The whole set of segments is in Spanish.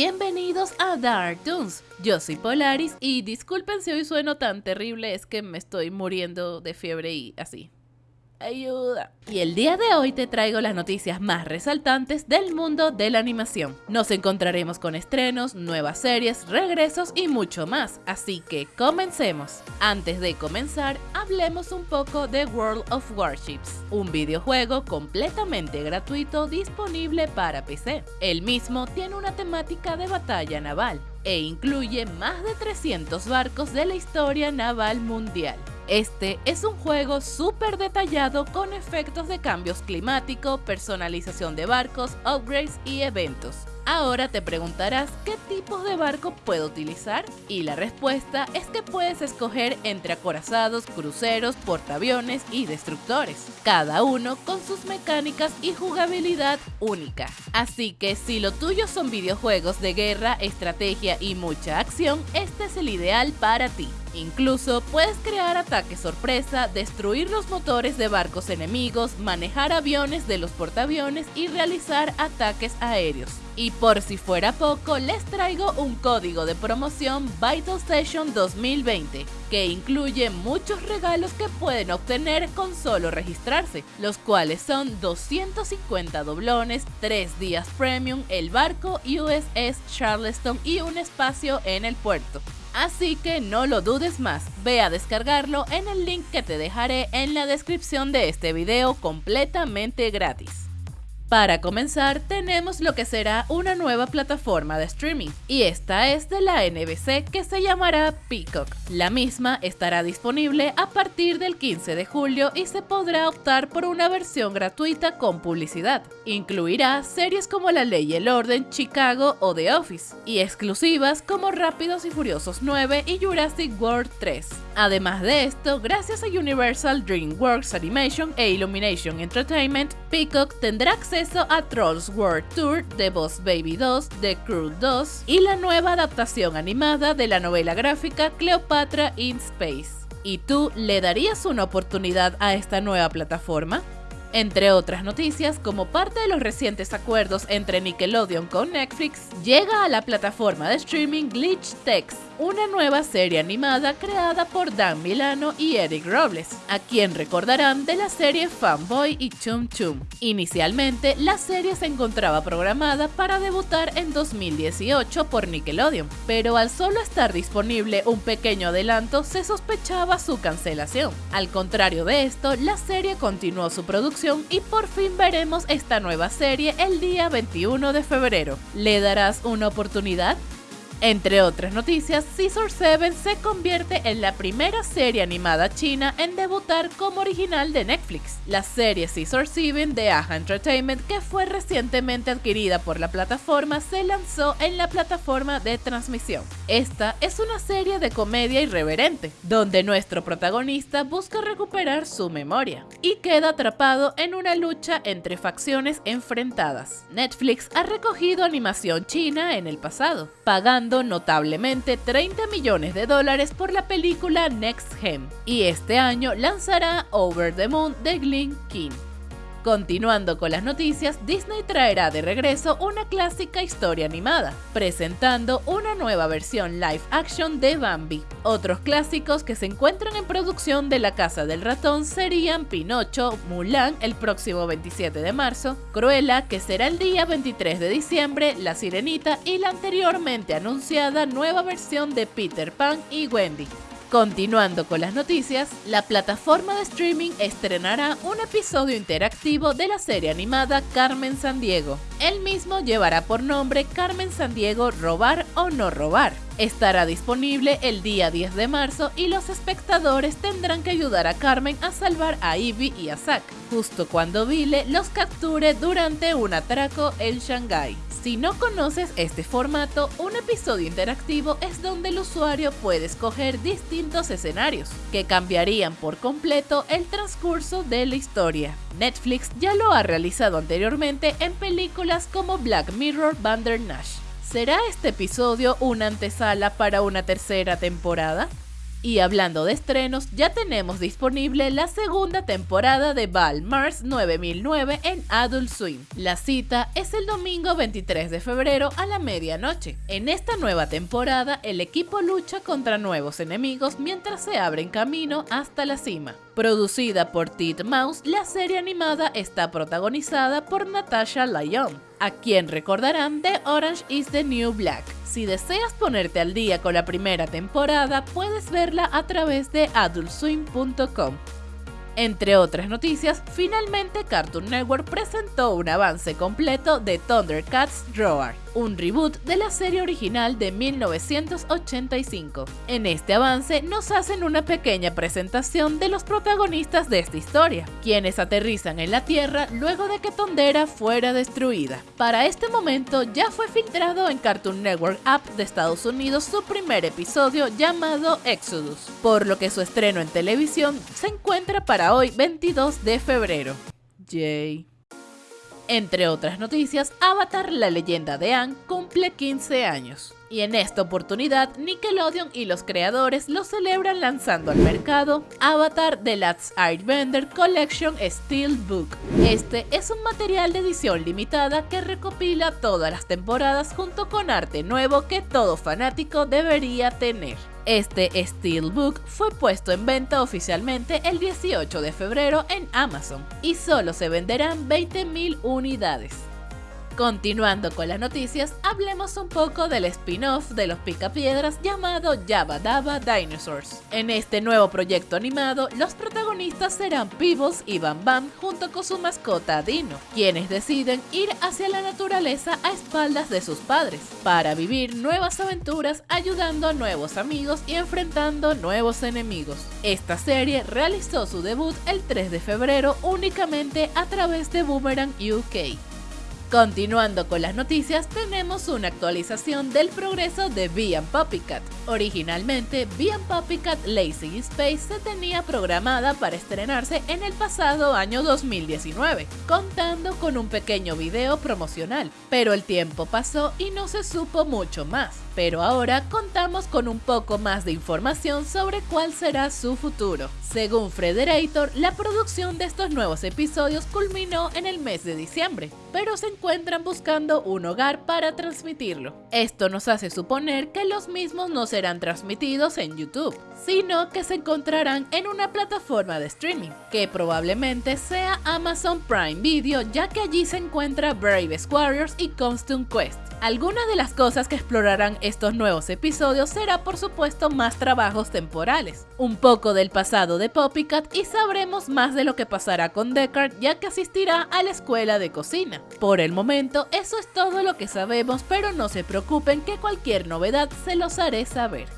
Bienvenidos a Dark Toons. Yo soy Polaris y disculpen si hoy sueno tan terrible, es que me estoy muriendo de fiebre y así ayuda. Y el día de hoy te traigo las noticias más resaltantes del mundo de la animación. Nos encontraremos con estrenos, nuevas series, regresos y mucho más, así que comencemos. Antes de comenzar, hablemos un poco de World of Warships, un videojuego completamente gratuito disponible para PC. El mismo tiene una temática de batalla naval e incluye más de 300 barcos de la historia naval mundial. Este es un juego súper detallado con efectos de cambios climáticos, personalización de barcos, upgrades y eventos. Ahora te preguntarás qué tipos de barco puedo utilizar y la respuesta es que puedes escoger entre acorazados, cruceros, portaaviones y destructores, cada uno con sus mecánicas y jugabilidad única. Así que si lo tuyo son videojuegos de guerra, estrategia y mucha acción, este es el ideal para ti. Incluso puedes crear ataques sorpresa, destruir los motores de barcos enemigos, manejar aviones de los portaaviones y realizar ataques aéreos. Y por si fuera poco, les traigo un código de promoción Vital Station 2020, que incluye muchos regalos que pueden obtener con solo registrarse, los cuales son 250 doblones, 3 días premium, el barco USS Charleston y un espacio en el puerto. Así que no lo dudes más, ve a descargarlo en el link que te dejaré en la descripción de este video completamente gratis. Para comenzar, tenemos lo que será una nueva plataforma de streaming, y esta es de la NBC que se llamará Peacock. La misma estará disponible a partir del 15 de julio y se podrá optar por una versión gratuita con publicidad. Incluirá series como La Ley y el Orden, Chicago o The Office, y exclusivas como Rápidos y Furiosos 9 y Jurassic World 3. Además de esto, gracias a Universal DreamWorks Animation e Illumination Entertainment, Peacock tendrá acceso a Trolls World Tour, The Boss Baby 2, The Crew 2 y la nueva adaptación animada de la novela gráfica Cleopatra in Space. ¿Y tú le darías una oportunidad a esta nueva plataforma? Entre otras noticias, como parte de los recientes acuerdos entre Nickelodeon con Netflix, llega a la plataforma de streaming Glitch Text una nueva serie animada creada por Dan Milano y Eric Robles, a quien recordarán de la serie Fanboy y Chum Chum. Inicialmente, la serie se encontraba programada para debutar en 2018 por Nickelodeon, pero al solo estar disponible un pequeño adelanto se sospechaba su cancelación. Al contrario de esto, la serie continuó su producción y por fin veremos esta nueva serie el día 21 de febrero. ¿Le darás una oportunidad? Entre otras noticias, Scissor 7 se convierte en la primera serie animada china en debutar como original de Netflix. La serie Scissor 7 de Aja Entertainment, que fue recientemente adquirida por la plataforma, se lanzó en la plataforma de transmisión. Esta es una serie de comedia irreverente, donde nuestro protagonista busca recuperar su memoria y queda atrapado en una lucha entre facciones enfrentadas. Netflix ha recogido animación china en el pasado, pagando notablemente 30 millones de dólares por la película Next Gen, y este año lanzará Over the Moon de Glenn King. Continuando con las noticias, Disney traerá de regreso una clásica historia animada, presentando una nueva versión live action de Bambi. Otros clásicos que se encuentran en producción de La Casa del Ratón serían Pinocho, Mulan el próximo 27 de marzo, Cruella que será el día 23 de diciembre, La Sirenita y la anteriormente anunciada nueva versión de Peter Pan y Wendy. Continuando con las noticias, la plataforma de streaming estrenará un episodio interactivo de la serie animada Carmen Sandiego. El mismo llevará por nombre Carmen Sandiego Robar o No Robar. Estará disponible el día 10 de marzo y los espectadores tendrán que ayudar a Carmen a salvar a Ivy y a Zack, justo cuando Vile los capture durante un atraco en Shanghai. Si no conoces este formato, un episodio interactivo es donde el usuario puede escoger distintos escenarios, que cambiarían por completo el transcurso de la historia. Netflix ya lo ha realizado anteriormente en películas como Black Mirror Bandersnatch. ¿Será este episodio una antesala para una tercera temporada? Y hablando de estrenos, ya tenemos disponible la segunda temporada de Val Mars 9009 en Adult Swim. La cita es el domingo 23 de febrero a la medianoche. En esta nueva temporada, el equipo lucha contra nuevos enemigos mientras se abren camino hasta la cima. Producida por Tit Mouse, la serie animada está protagonizada por Natasha Lyon, a quien recordarán de Orange is the New Black. Si deseas ponerte al día con la primera temporada, puedes verla a través de adultswim.com. Entre otras noticias, finalmente Cartoon Network presentó un avance completo de Thundercats Roar, un reboot de la serie original de 1985. En este avance nos hacen una pequeña presentación de los protagonistas de esta historia, quienes aterrizan en la Tierra luego de que Tondera fuera destruida. Para este momento ya fue filtrado en Cartoon Network App de Estados Unidos su primer episodio llamado Exodus, por lo que su estreno en televisión se encuentra para hoy 22 de febrero. Yay. Entre otras noticias, Avatar La leyenda de Aang cumple 15 años. Y en esta oportunidad, Nickelodeon y los creadores lo celebran lanzando al mercado Avatar The Last Airbender Collection Steelbook. Este es un material de edición limitada que recopila todas las temporadas junto con arte nuevo que todo fanático debería tener. Este Steelbook fue puesto en venta oficialmente el 18 de febrero en Amazon y solo se venderán 20.000 unidades. Continuando con las noticias, hablemos un poco del spin-off de los Picapiedras llamado Jabba Dabba Dinosaurs. En este nuevo proyecto animado, los protagonistas serán Peebles y Bam Bam junto con su mascota Dino, quienes deciden ir hacia la naturaleza a espaldas de sus padres, para vivir nuevas aventuras ayudando a nuevos amigos y enfrentando nuevos enemigos. Esta serie realizó su debut el 3 de febrero únicamente a través de Boomerang UK. Continuando con las noticias, tenemos una actualización del progreso de Bee Puppycat. Originalmente, Bee Puppycat Lazy Space se tenía programada para estrenarse en el pasado año 2019, contando con un pequeño video promocional, pero el tiempo pasó y no se supo mucho más. Pero ahora contamos con un poco más de información sobre cuál será su futuro. Según Frederator, la producción de estos nuevos episodios culminó en el mes de diciembre, pero se encuentran buscando un hogar para transmitirlo. Esto nos hace suponer que los mismos no serán transmitidos en YouTube, sino que se encontrarán en una plataforma de streaming, que probablemente sea Amazon Prime Video, ya que allí se encuentra Bravest Warriors y Constant Quest. Algunas de las cosas que explorarán estos nuevos episodios será por supuesto más trabajos temporales, un poco del pasado de Poppycat y sabremos más de lo que pasará con Deckard ya que asistirá a la escuela de cocina. Por el momento eso es todo lo que sabemos pero no se preocupen que cualquier novedad se los haré saber saber.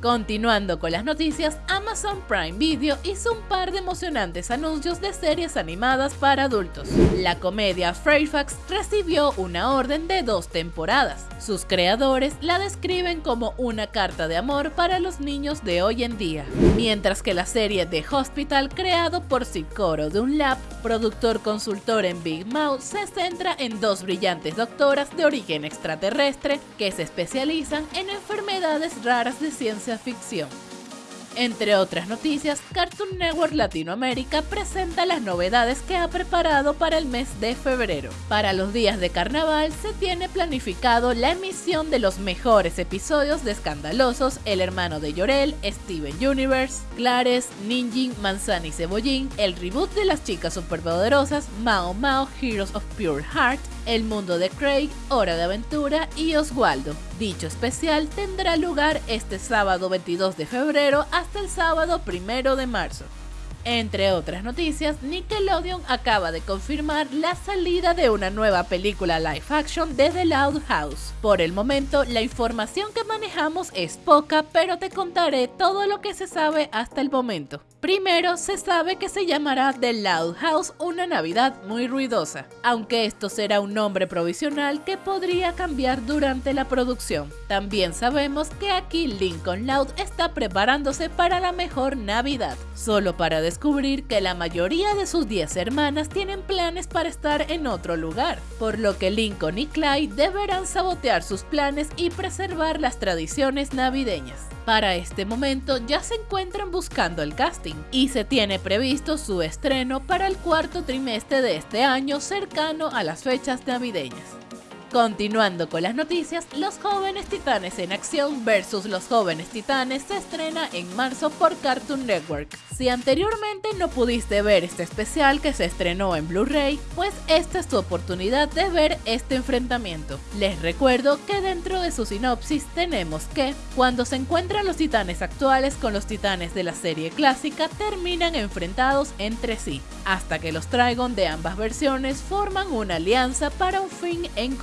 Continuando con las noticias, Amazon Prime Video hizo un par de emocionantes anuncios de series animadas para adultos. La comedia Fairfax recibió una orden de dos temporadas. Sus creadores la describen como una carta de amor para los niños de hoy en día, mientras que la serie The Hospital, creado por Sikoro Dunlap, productor consultor en Big Mouth, se centra en dos brillantes doctoras de origen extraterrestre que se especializan en enfermedades raras de ciencia ficción. Entre otras noticias, Cartoon Network Latinoamérica presenta las novedades que ha preparado para el mes de febrero. Para los días de carnaval se tiene planificado la emisión de los mejores episodios de Escandalosos, El hermano de Llorel, Steven Universe, Clares, Ninjin, Manzana y Cebollín, el reboot de las chicas superpoderosas, Mao Mao, Heroes of Pure Heart, el mundo de Craig, Hora de Aventura y Oswaldo. Dicho especial tendrá lugar este sábado 22 de febrero hasta el sábado 1 de marzo. Entre otras noticias, Nickelodeon acaba de confirmar la salida de una nueva película live action de The Loud House. Por el momento, la información que manejamos es poca, pero te contaré todo lo que se sabe hasta el momento. Primero, se sabe que se llamará The Loud House, una Navidad muy ruidosa, aunque esto será un nombre provisional que podría cambiar durante la producción. También sabemos que aquí Lincoln Loud está preparándose para la mejor Navidad, solo para descubrir que la mayoría de sus 10 hermanas tienen planes para estar en otro lugar, por lo que Lincoln y Clyde deberán sabotear sus planes y preservar las tradiciones navideñas. Para este momento ya se encuentran buscando el casting y se tiene previsto su estreno para el cuarto trimestre de este año cercano a las fechas navideñas. Continuando con las noticias, Los Jóvenes Titanes en Acción versus Los Jóvenes Titanes se estrena en marzo por Cartoon Network. Si anteriormente no pudiste ver este especial que se estrenó en Blu-ray, pues esta es tu oportunidad de ver este enfrentamiento. Les recuerdo que dentro de su sinopsis tenemos que, cuando se encuentran los titanes actuales con los titanes de la serie clásica, terminan enfrentados entre sí, hasta que los Trigon de ambas versiones forman una alianza para un fin en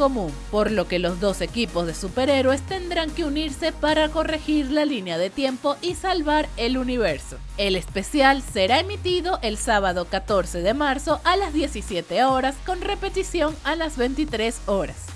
por lo que los dos equipos de superhéroes tendrán que unirse para corregir la línea de tiempo y salvar el universo. El especial será emitido el sábado 14 de marzo a las 17 horas con repetición a las 23 horas.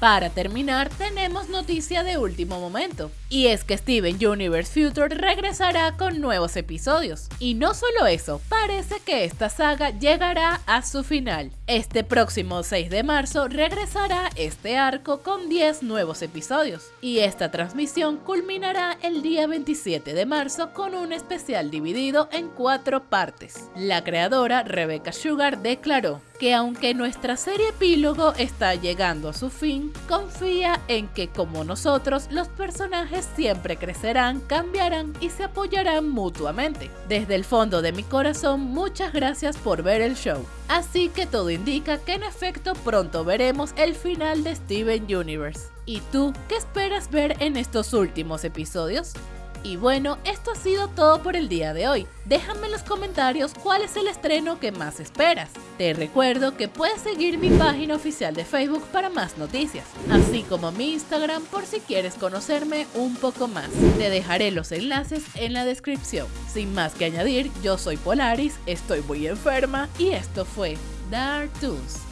Para terminar, tenemos noticia de último momento, y es que Steven Universe Future regresará con nuevos episodios. Y no solo eso, parece que esta saga llegará a su final. Este próximo 6 de marzo regresará este arco con 10 nuevos episodios, y esta transmisión culminará el día 27 de marzo con un especial dividido en cuatro partes. La creadora Rebecca Sugar declaró, que aunque nuestra serie epílogo está llegando a su fin, confía en que como nosotros los personajes siempre crecerán, cambiarán y se apoyarán mutuamente. Desde el fondo de mi corazón, muchas gracias por ver el show. Así que todo indica que en efecto pronto veremos el final de Steven Universe. ¿Y tú qué esperas ver en estos últimos episodios? Y bueno, esto ha sido todo por el día de hoy. Déjame en los comentarios cuál es el estreno que más esperas. Te recuerdo que puedes seguir mi página oficial de Facebook para más noticias, así como mi Instagram por si quieres conocerme un poco más. Te dejaré los enlaces en la descripción. Sin más que añadir, yo soy Polaris, estoy muy enferma y esto fue Dark Toons.